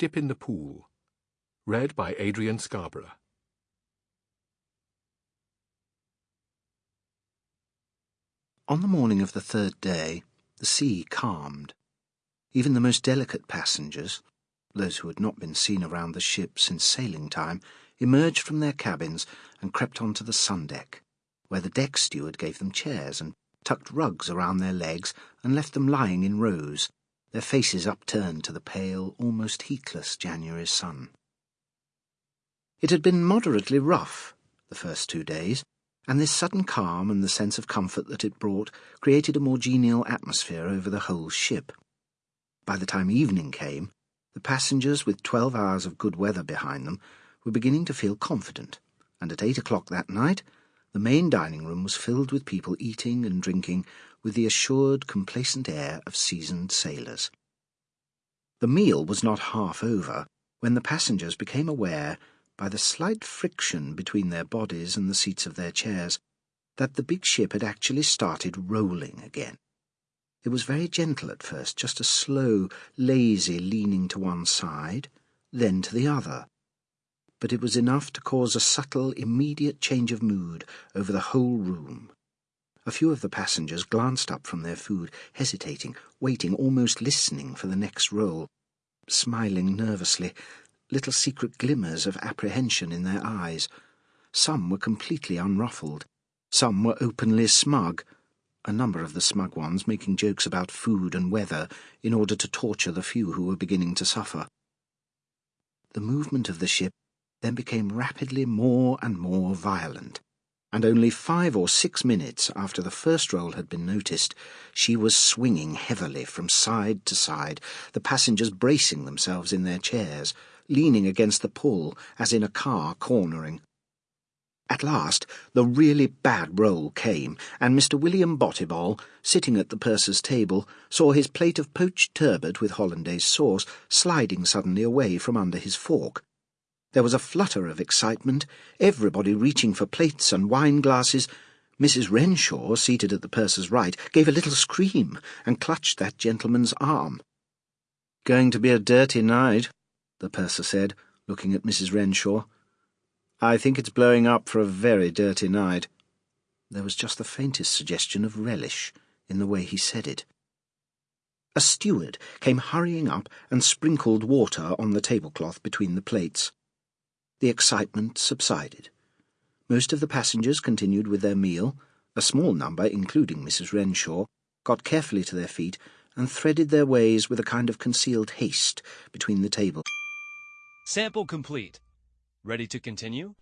Dip in the Pool. Read by Adrian Scarborough. On the morning of the third day, the sea calmed. Even the most delicate passengers, those who had not been seen around the ship since sailing time, emerged from their cabins and crept onto the sun deck, where the deck steward gave them chairs and tucked rugs around their legs and left them lying in rows, their faces upturned to the pale, almost heatless January sun. It had been moderately rough the first two days, and this sudden calm and the sense of comfort that it brought created a more genial atmosphere over the whole ship. By the time evening came, the passengers, with twelve hours of good weather behind them, were beginning to feel confident, and at eight o'clock that night the main dining room was filled with people eating and drinking with the assured, complacent air of seasoned sailors. The meal was not half over when the passengers became aware, by the slight friction between their bodies and the seats of their chairs, that the big ship had actually started rolling again. It was very gentle at first, just a slow, lazy leaning to one side, then to the other. But it was enough to cause a subtle, immediate change of mood over the whole room. A few of the passengers glanced up from their food, hesitating, waiting, almost listening for the next roll, smiling nervously, little secret glimmers of apprehension in their eyes. Some were completely unruffled. Some were openly smug, a number of the smug ones making jokes about food and weather in order to torture the few who were beginning to suffer. The movement of the ship then became rapidly more and more violent and only five or six minutes after the first roll had been noticed, she was swinging heavily from side to side, the passengers bracing themselves in their chairs, leaning against the pull as in a car cornering. At last, the really bad roll came, and Mr. William Botibol, sitting at the purser's table, saw his plate of poached turbot with hollandaise sauce sliding suddenly away from under his fork. There was a flutter of excitement, everybody reaching for plates and wine glasses. Mrs. Renshaw, seated at the purser's right, gave a little scream and clutched that gentleman's arm. Going to be a dirty night, the purser said, looking at Mrs. Renshaw. I think it's blowing up for a very dirty night. There was just the faintest suggestion of relish in the way he said it. A steward came hurrying up and sprinkled water on the tablecloth between the plates. The excitement subsided. Most of the passengers continued with their meal. A small number, including Mrs. Renshaw, got carefully to their feet and threaded their ways with a kind of concealed haste between the tables. Sample complete. Ready to continue?